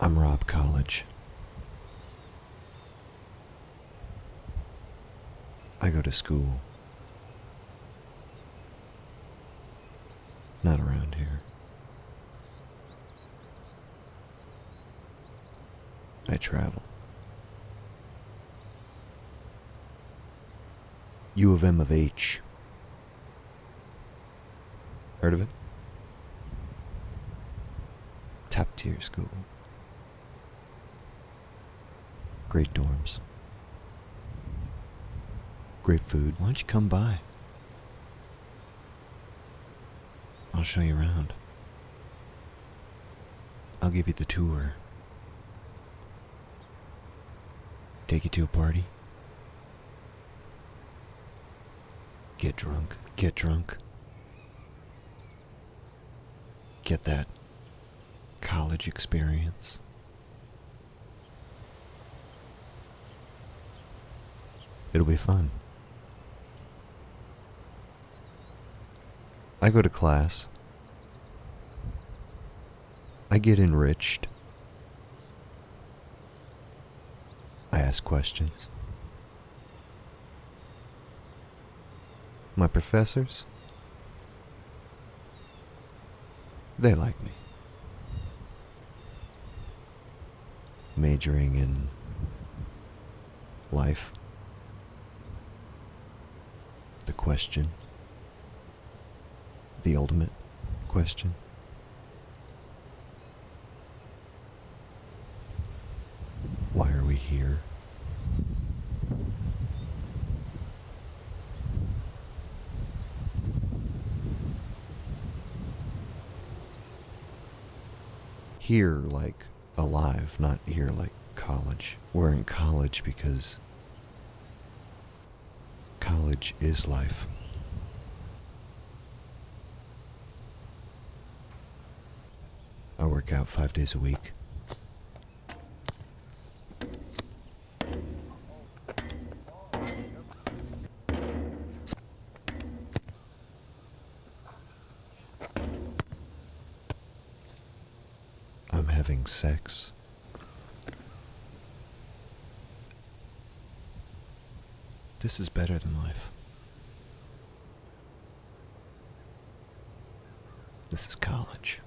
I'm Rob College. I go to school. Not around here. I travel. U of M of H. Heard of it? Top tier school. Great dorms. Great food. Why don't you come by? I'll show you around. I'll give you the tour. Take you to a party. Get drunk. Get drunk. Get that college experience. It'll be fun. I go to class. I get enriched. I ask questions. My professors, they like me. Majoring in life, the question, the ultimate question. Why are we here? Here, like alive, not here, like college. We're in college because college is life. I work out five days a week. I'm having sex. This is better than life. This is college.